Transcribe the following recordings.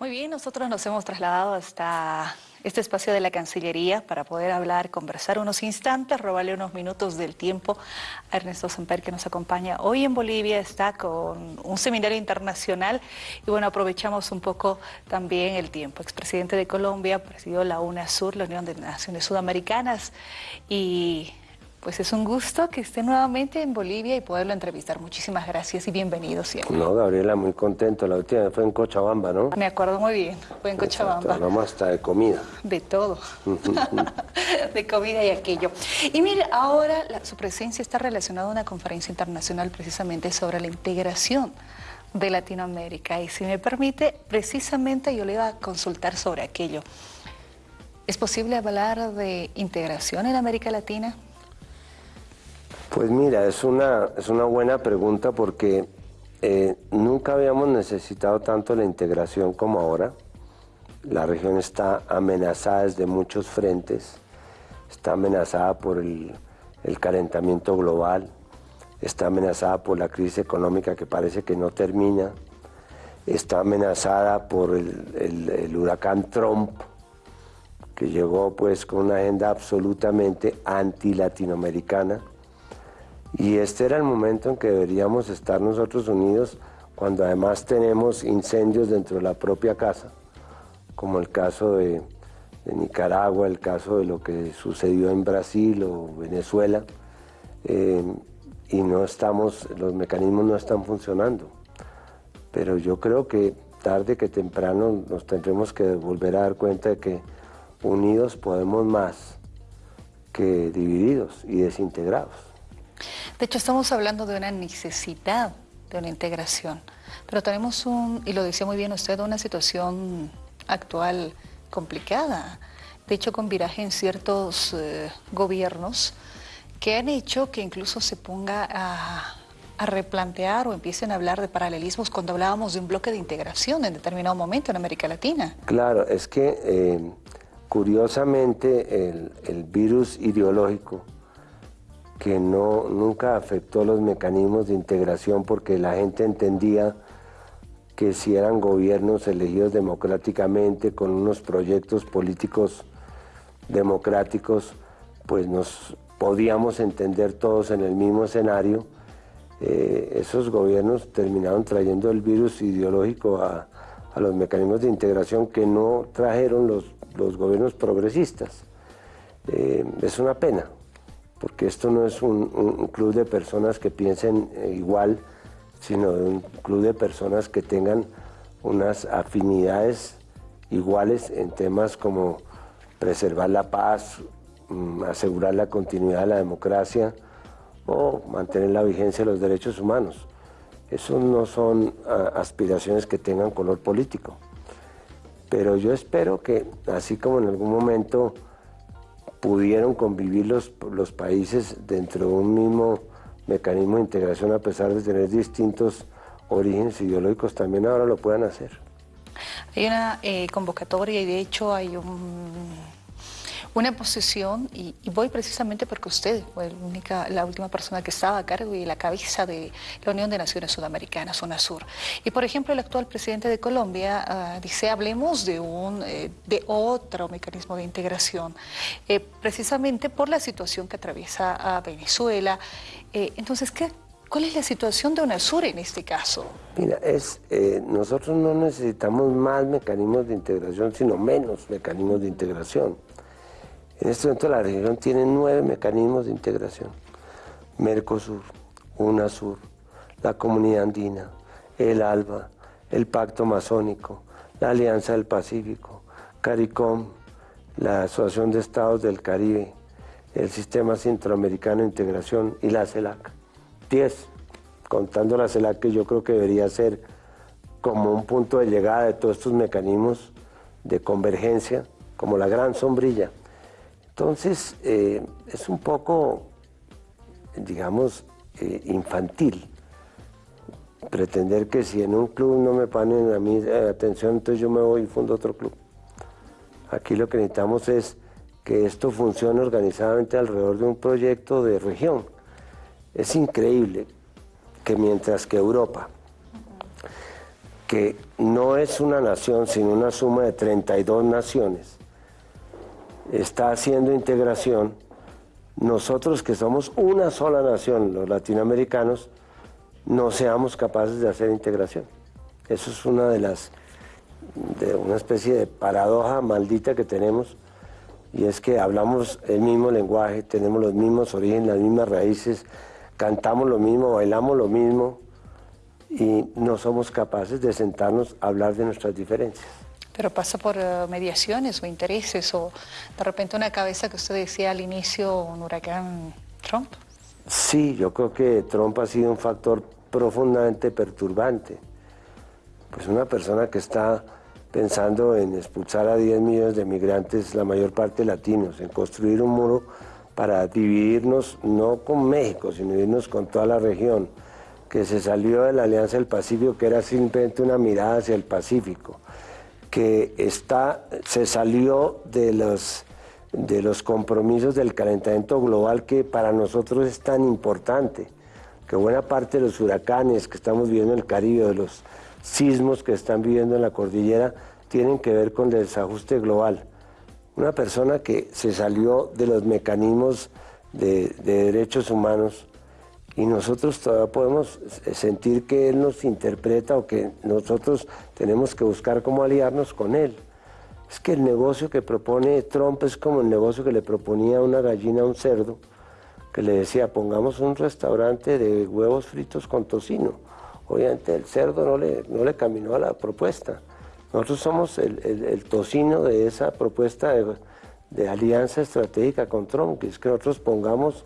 Muy bien, nosotros nos hemos trasladado hasta este espacio de la Cancillería para poder hablar, conversar unos instantes, robarle unos minutos del tiempo a Ernesto Semper que nos acompaña hoy en Bolivia, está con un seminario internacional y bueno, aprovechamos un poco también el tiempo. Expresidente de Colombia, presidió la UNASUR, la Unión de Naciones Sudamericanas y pues es un gusto que esté nuevamente en Bolivia y poderlo entrevistar. Muchísimas gracias y bienvenido siempre. No, Gabriela, muy contento. La última fue en Cochabamba, ¿no? Me acuerdo muy bien, fue en Cochabamba. Hablamos hasta de comida. De todo. de comida y aquello. Y mire, ahora su presencia está relacionada a una conferencia internacional precisamente sobre la integración de Latinoamérica. Y si me permite, precisamente yo le iba a consultar sobre aquello. ¿Es posible hablar de integración en América Latina? Pues mira, es una, es una buena pregunta porque eh, nunca habíamos necesitado tanto la integración como ahora. La región está amenazada desde muchos frentes, está amenazada por el, calentamiento global, está amenazada por la crisis económica que parece que no termina, está amenazada por el, el, huracán Trump, que llegó pues con una agenda absolutamente anti-latinoamericana, y este era el momento en que deberíamos estar nosotros unidos cuando además tenemos incendios dentro de la propia casa, como el caso de, Nicaragua, el caso de lo que sucedió en Brasil o Venezuela, eh, y no estamos, los mecanismos no están funcionando. Pero yo creo que tarde que temprano nos tendremos que volver a dar cuenta de que unidos podemos más que divididos y desintegrados. De hecho, estamos hablando de una necesidad de una integración, pero tenemos un, y lo decía muy bien usted, una situación actual complicada, de hecho con viraje en ciertos eh, gobiernos que han hecho que incluso se ponga a, replantear o empiecen a hablar de paralelismos cuando hablábamos de un bloque de integración en determinado momento en América Latina. Claro, es que eh, curiosamente el virus ideológico que no, nunca afectó los mecanismos de integración porque la gente entendía que si eran gobiernos elegidos democráticamente con unos proyectos políticos democráticos, pues nos podíamos entender todos en el mismo escenario. Eh, esos gobiernos terminaron trayendo el virus ideológico a, los mecanismos de integración que no trajeron los, los gobiernos progresistas. Eh, es una pena, porque esto no es un, club de personas que piensen eh, igual, sino un club de personas que tengan unas afinidades iguales en temas como preservar la paz, mm, asegurar la continuidad de la democracia o mantener la vigencia de los derechos humanos. Eso no son aspiraciones que tengan color político. Pero yo espero que, así como en algún momento pudieron convivir los, los países dentro de un mismo mecanismo de integración a pesar de tener distintos orígenes ideológicos, también ahora lo puedan hacer. Hay una eh, convocatoria y de hecho hay un una posición, y, voy precisamente porque usted fue la, única, la última persona que estaba a cargo y la cabeza de la Unión de Naciones Sudamericanas, UNASUR. Y por ejemplo, el actual presidente de Colombia ah, dice, hablemos de, un, eh, de otro mecanismo de integración, eh, precisamente por la situación que atraviesa a Venezuela. Eh, entonces, ¿qué, ¿Cuál es la situación de UNASUR en este caso? Mira, es, nosotros no necesitamos más mecanismos de integración, sino menos mecanismos de integración. En este momento la región tiene nueve mecanismos de integración. Mercosur, UNASUR, la Comunidad Andina, el ALBA, el Pacto Masónico, la Alianza del Pacífico, CARICOM, la Asociación de Estados del Caribe, el Sistema Centroamericano de Integración y la CELAC. Diez, contando la CELAC que yo creo que debería ser como un punto de llegada de todos estos mecanismos de convergencia, como la gran sombrilla. Entonces, eh, es un poco, digamos, eh, infantil pretender que si en un club no me ponen a mí eh, atención, entonces yo me voy y fundo otro club. Aquí lo que necesitamos es que esto funcione organizadamente alrededor de un proyecto de región. Es increíble que mientras que Europa que no es una nación, sino una suma de 32 naciones, está haciendo integración, nosotros que somos una sola nación, los latinoamericanos, no seamos capaces de hacer integración. Eso es una de las, de una especie de paradoja maldita que tenemos, y es que hablamos el mismo lenguaje, tenemos los mismos orígenes, las mismas raíces, cantamos lo mismo, bailamos lo mismo, y no somos capaces de sentarnos a hablar de nuestras diferencias. Pero pasa por eh, mediaciones o intereses o de repente una cabeza que usted decía al inicio, un huracán Trump. Sí, yo creo que Trump ha sido un factor profundamente perturbante. Pues una persona que está pensando en expulsar a 10 millones de migrantes, la mayor parte latinos, en construir un muro para dividirnos no con México, sino dividirnos con toda la región, que se salió de la Alianza del Pacífico, que era simplemente una mirada hacia el Pacífico, que está, se salió de los, de los compromisos del calentamiento global que para nosotros es tan importante, que buena parte de los huracanes que estamos viviendo en el Caribe, de los sismos que están viviendo en la cordillera, tienen que ver con el desajuste global. Una persona que se salió de los mecanismos de, de derechos humanos y nosotros todavía podemos sentir que Él nos interpreta o que nosotros tenemos que buscar cómo aliarnos con Él. Es que el negocio que propone Trump es como el negocio que le proponía una gallina a un cerdo, que le decía, pongamos un restaurante de huevos fritos con tocino. Obviamente el cerdo no le, no le caminó a la propuesta. Nosotros somos el, tocino de esa propuesta de, de alianza estratégica con Trump, que es que nosotros pongamos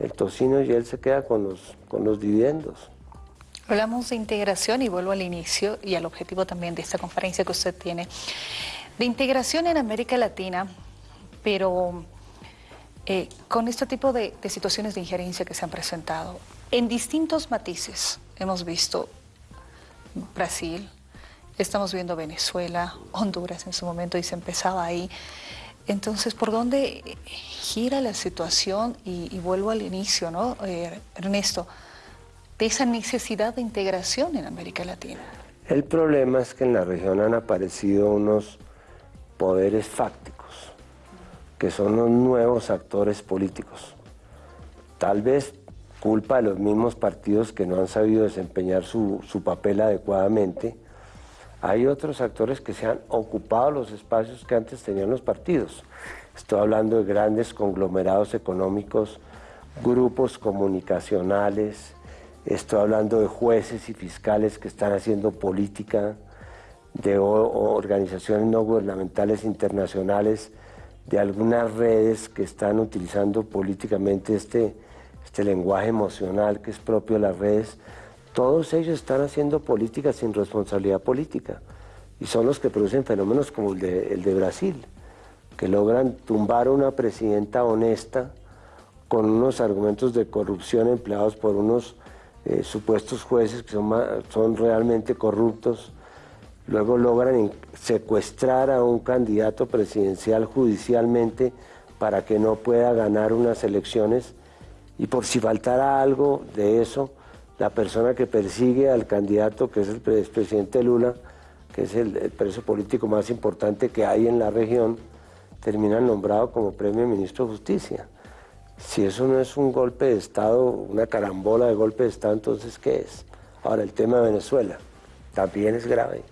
el tocino y él se queda con los, con los dividendos. Hablamos de integración y vuelvo al inicio y al objetivo también de esta conferencia que usted tiene. De integración en América Latina, pero eh, con este tipo de, de situaciones de injerencia que se han presentado, en distintos matices hemos visto Brasil, estamos viendo Venezuela, Honduras en su momento y se empezaba ahí. Entonces, ¿por dónde gira la situación? Y, vuelvo al inicio, ¿no, eh, Ernesto? De esa necesidad de integración en América Latina. El problema es que en la región han aparecido unos poderes fácticos, que son los nuevos actores políticos. Tal vez culpa de los mismos partidos que no han sabido desempeñar su, su papel adecuadamente, hay otros actores que se han ocupado los espacios que antes tenían los partidos. Estoy hablando de grandes conglomerados económicos, grupos comunicacionales, estoy hablando de jueces y fiscales que están haciendo política, de organizaciones no gubernamentales internacionales, de algunas redes que están utilizando políticamente este, este lenguaje emocional que es propio de las redes, todos ellos están haciendo política sin responsabilidad política y son los que producen fenómenos como el de, Brasil, que logran tumbar a una presidenta honesta con unos argumentos de corrupción empleados por unos eh, supuestos jueces que son, son realmente corruptos, luego logran secuestrar a un candidato presidencial judicialmente para que no pueda ganar unas elecciones. Y por si faltara algo de eso, la persona que persigue al candidato, que es el presidente Lula, que es el, preso político más importante que hay en la región, termina nombrado como premio ministro de Justicia. Si eso no es un golpe de Estado, una carambola de golpe de Estado, entonces ¿qué es? Ahora, el tema de Venezuela también es grave,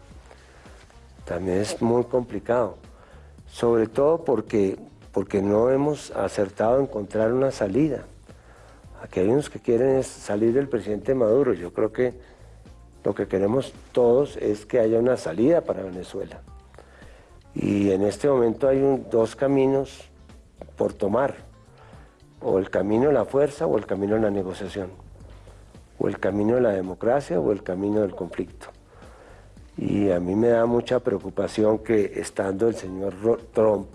también es muy complicado, sobre todo porque, porque no hemos acertado a encontrar una salida. Aquí hay unos que quieren salir del presidente Maduro. Yo creo que lo que queremos todos es que haya una salida para Venezuela. Y en este momento hay dos caminos por tomar. O el camino de la fuerza o el camino de la negociación. O el camino de la democracia o el camino del conflicto. Y a mí me da mucha preocupación que estando el señor Trump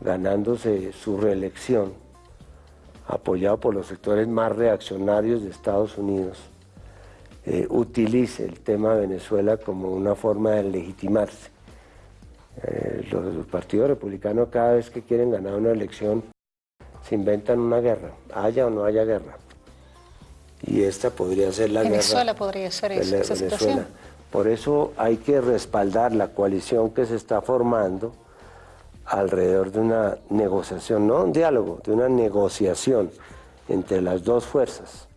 ganándose su reelección, apoyado por los sectores más reaccionarios de Estados Unidos, eh, utilice el tema de Venezuela como una forma de legitimarse. Eh, los, partidos republicanos cada vez que quieren ganar una elección se inventan una guerra, haya o no haya guerra. Y esta podría ser la Venezuela guerra. podría ser esa, situación. Por eso hay que respaldar la coalición que se está formando alrededor de una negociación, no un diálogo, de una negociación entre las dos fuerzas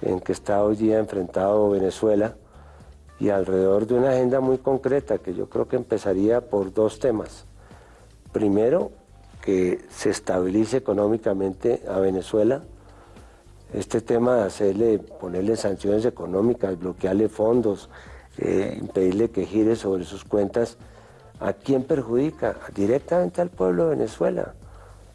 en que está hoy día enfrentado Venezuela y alrededor de una agenda muy concreta que yo creo que empezaría por dos temas. Primero, que se estabilice económicamente a Venezuela. Este tema de hacerle, ponerle sanciones económicas, bloquearle fondos, eh, impedirle que gire sobre sus cuentas, ¿a quién perjudica? Directamente al pueblo de Venezuela.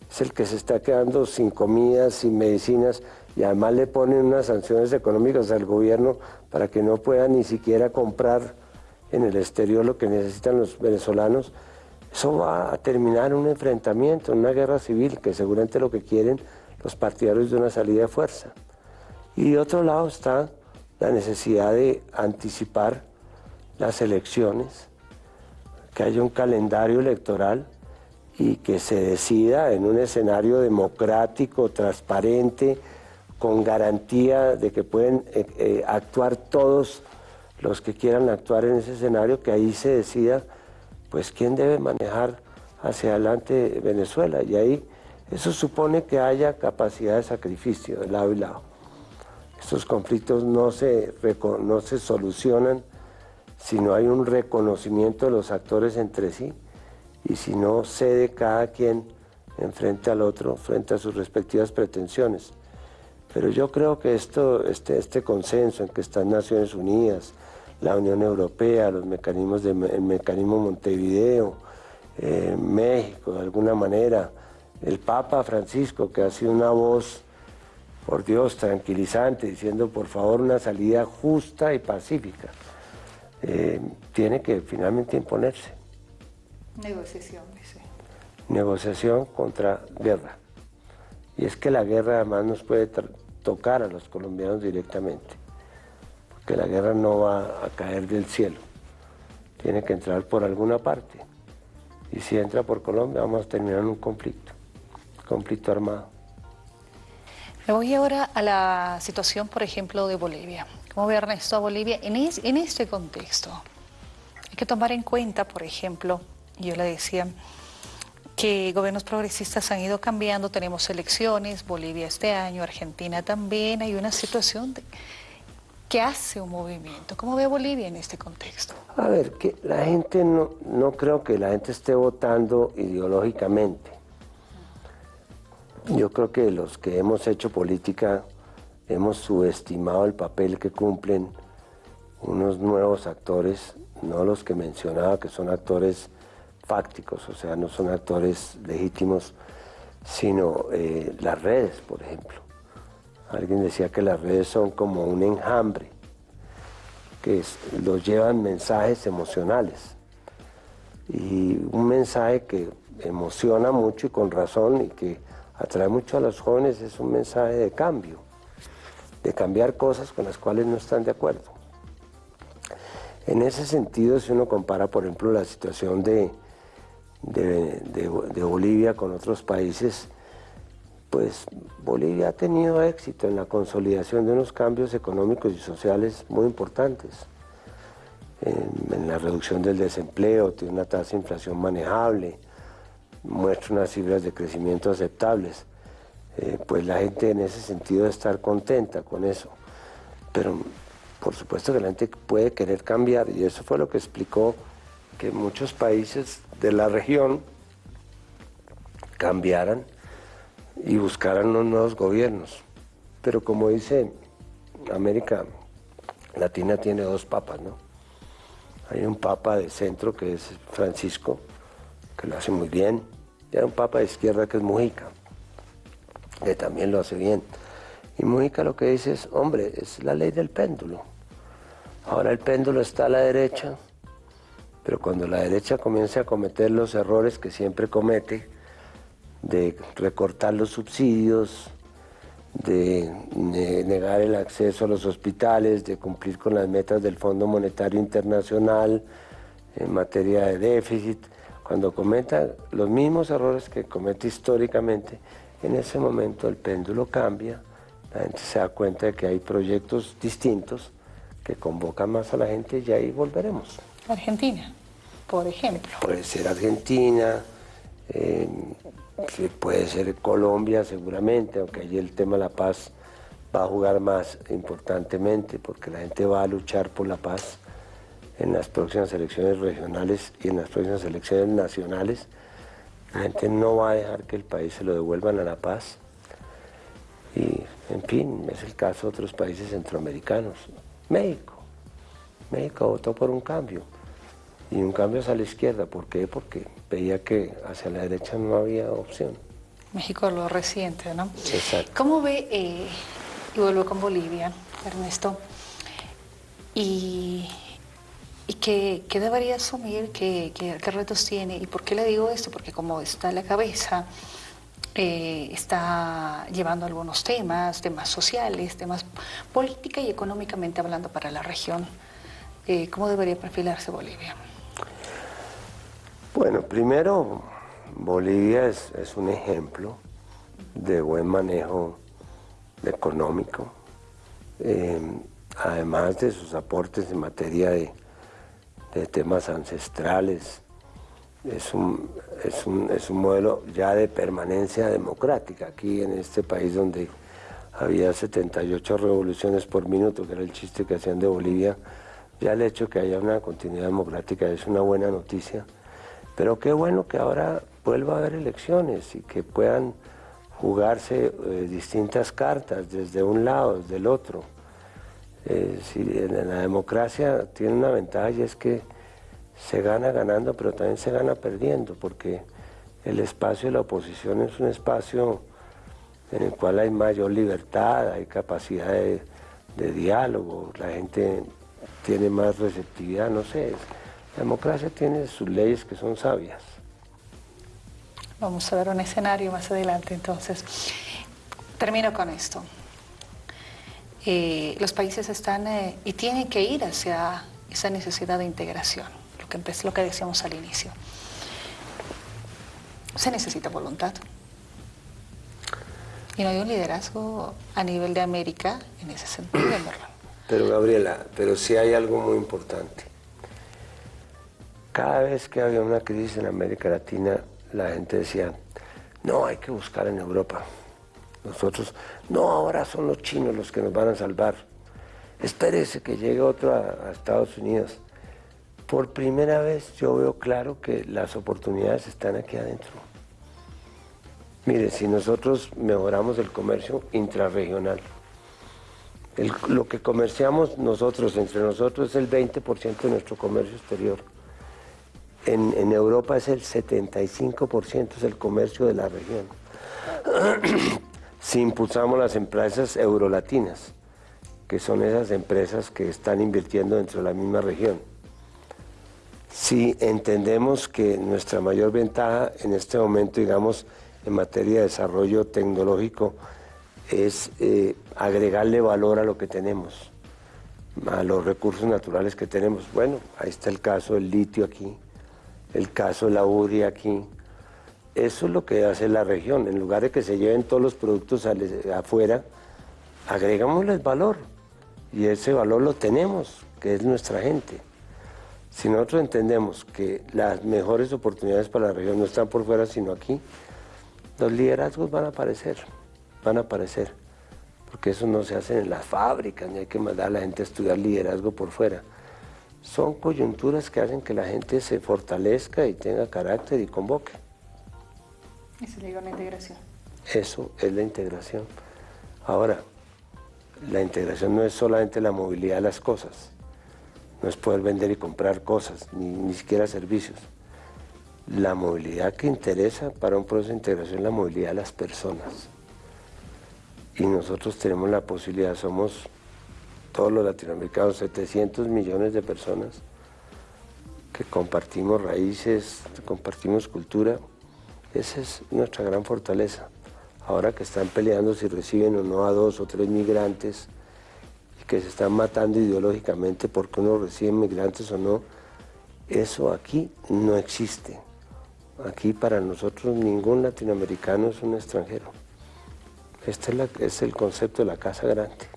Es el que se está quedando sin comidas, sin medicinas, y además le ponen unas sanciones económicas al gobierno para que no pueda ni siquiera comprar en el exterior lo que necesitan los venezolanos, eso va a terminar un enfrentamiento, en una guerra civil, que seguramente lo que quieren los partidarios de una salida de fuerza. Y de otro lado está la necesidad de anticipar las elecciones, que haya un calendario electoral y que se decida en un escenario democrático, transparente, con garantía de que pueden eh, eh, actuar todos los que quieran actuar en ese escenario, que ahí se decida pues quién debe manejar hacia adelante Venezuela. Y ahí eso supone que haya capacidad de sacrificio de lado y lado. Estos conflictos no se, no se solucionan si no hay un reconocimiento de los actores entre sí y si no cede cada quien enfrente al otro, frente a sus respectivas pretensiones. Pero yo creo que esto, este, este consenso en que están Naciones Unidas, la Unión Europea, los mecanismos del mecanismo Montevideo, eh, México de alguna manera, el Papa Francisco que ha sido una voz, por Dios, tranquilizante, diciendo por favor una salida justa y pacífica, eh, tiene que finalmente imponerse. Negociación, dice. Negociación contra guerra. Y es que la guerra además nos puede tocar a los colombianos directamente, porque la guerra no va a caer del cielo, tiene que entrar por alguna parte. Y si entra por Colombia vamos a terminar en un conflicto, conflicto armado. Me voy ahora a la situación, por ejemplo, de Bolivia. ¿Cómo ve Ernesto a Bolivia en, en este contexto? Hay que tomar en cuenta, por ejemplo, yo le decía, que gobiernos progresistas han ido cambiando, tenemos elecciones, Bolivia este año, Argentina también, hay una situación de, que hace un movimiento. ¿Cómo ve Bolivia en este contexto? A ver, que la gente no, no creo que la gente esté votando ideológicamente. Yo creo que los que hemos hecho política hemos subestimado el papel que cumplen unos nuevos actores, no los que mencionaba que son actores fácticos, o sea, no son actores legítimos, sino eh, las redes, por ejemplo. Alguien decía que las redes son como un enjambre, que los llevan mensajes emocionales. Y un mensaje que emociona mucho y con razón y que atrae mucho a los jóvenes es un mensaje de cambio, de cambiar cosas con las cuales no están de acuerdo. En ese sentido, si uno compara, por ejemplo, la situación de, de, Bolivia con otros países, pues Bolivia ha tenido éxito en la consolidación de unos cambios económicos y sociales muy importantes. En, la reducción del desempleo, tiene una tasa de inflación manejable, muestra unas cifras de crecimiento aceptables. Eh, pues la gente en ese sentido debe estar contenta con eso. Pero por supuesto que la gente puede querer cambiar y eso fue lo que explicó que muchos países de la región cambiaran y buscaran unos nuevos gobiernos. Pero como dice América Latina tiene dos papas, ¿no? Hay un papa de centro que es Francisco, que lo hace muy bien, y hay un papa de izquierda que es Mujica, que también lo hace bien. Y Mujica lo que dice es, hombre, es la ley del péndulo. Ahora el péndulo está a la derecha, pero cuando la derecha comience a cometer los errores que siempre comete, de recortar los subsidios, de negar el acceso a los hospitales, de cumplir con las metas del Fondo Monetario Internacional en materia de déficit, cuando cometa los mismos errores que comete históricamente, en ese momento el péndulo cambia, la gente se da cuenta de que hay proyectos distintos que convoca más a la gente y ahí volveremos. Argentina, por ejemplo. Puede ser Argentina, eh, puede ser Colombia seguramente, aunque allí el tema de la paz va a jugar más importantemente porque la gente va a luchar por la paz en las próximas elecciones regionales y en las próximas elecciones nacionales. La gente no va a dejar que el país se lo devuelvan a la paz. Y, en fin, es el caso de otros países centroamericanos. México. México votó por un cambio. Y un cambio hacia la izquierda. ¿Por qué? Porque veía que hacia la derecha no había opción. México lo reciente, ¿no? Exacto. ¿Cómo ve, eh, y vuelvo con Bolivia, Ernesto, y ¿Y qué, debería asumir? ¿Qué, retos tiene? ¿Y por qué le digo esto? Porque como está en la cabeza, eh, está llevando algunos temas, temas sociales, temas política y económicamente hablando para la región. Eh, ¿Cómo debería perfilarse Bolivia? Bueno, primero, Bolivia es, un ejemplo de buen manejo económico, eh, además de sus aportes en materia de de temas ancestrales. Es un, es, un, es un modelo ya de permanencia democrática aquí en este país donde había 78 revoluciones por minuto, que era el chiste que hacían de Bolivia. Ya el hecho que haya una continuidad democrática es una buena noticia, pero qué bueno que ahora vuelva a haber elecciones y que puedan jugarse eh, distintas cartas desde un lado, desde el otro. Eh, si en la democracia tiene una ventaja y es que se gana ganando, pero también se gana perdiendo, porque el espacio de la oposición es un espacio en el cual hay mayor libertad, hay capacidad de, diálogo, la gente tiene más receptividad, no sé. La democracia tiene sus leyes que son sabias. Vamos a ver un escenario más adelante entonces. Termino con esto. Eh, los países están eh, y tienen que ir hacia esa necesidad de integración, lo que, decíamos al inicio. Se necesita voluntad. Y no hay un liderazgo a nivel de América en ese sentido, ¿verdad? Pero Gabriela, pero sí hay algo muy importante. Cada vez que había una crisis en América Latina, la gente decía, no, hay que buscar en Europa. Nosotros, no, ahora son los chinos los que nos van a salvar. Espérese que llegue otro a, Estados Unidos. Por primera vez yo veo claro que las oportunidades están aquí adentro. Mire, si nosotros mejoramos el comercio intrarregional, lo que comerciamos nosotros, entre nosotros, es el 20% de nuestro comercio exterior. En, en Europa es el 75%, es el comercio de la región si impulsamos las empresas eurolatinas, que son esas empresas que están invirtiendo dentro de la misma región. Si entendemos que nuestra mayor ventaja en este momento, digamos, en materia de desarrollo tecnológico, es eh, agregarle valor a lo que tenemos, a los recursos naturales que tenemos. Bueno, ahí está el caso del litio aquí, el caso de la URI aquí, eso es lo que hace la región. En lugar de que se lleven todos los productos afuera, agregámosles valor. Y ese valor lo tenemos, que es nuestra gente. Si nosotros entendemos que las mejores oportunidades para la región no están por fuera, sino aquí, los liderazgos van a aparecer, van a aparecer. Porque eso no se hace en las fábricas, ni hay que mandar a la gente a estudiar liderazgo por fuera. Son coyunturas que hacen que la gente se fortalezca y tenga carácter y convoque. Eso le la integración. Eso es la integración. Ahora, la integración no es solamente la movilidad de las cosas, no es poder vender y comprar cosas, ni, ni siquiera servicios. La movilidad que interesa para un proceso de integración es la movilidad de las personas. Y nosotros tenemos la posibilidad, somos todos los latinoamericanos, 700 millones de personas que compartimos raíces, compartimos cultura, esa es nuestra gran fortaleza. Ahora que están peleando si reciben o no a dos o tres migrantes y que se están matando ideológicamente porque uno recibe migrantes o no, eso aquí no existe. Aquí para nosotros ningún latinoamericano es un extranjero. Este es, el concepto de la casa grande.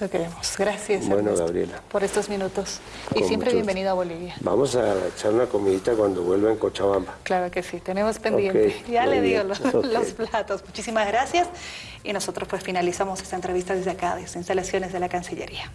Eso queremos. Gracias. Bueno, Gabriela. Por estos minutos. y siempre bienvenido a Bolivia. Vamos a echar una comidita cuando vuelva en Cochabamba. Claro que sí, tenemos pendiente. ya le digo los, los, platos. Muchísimas gracias. Y nosotros pues finalizamos esta entrevista desde acá, desde instalaciones de la Cancillería.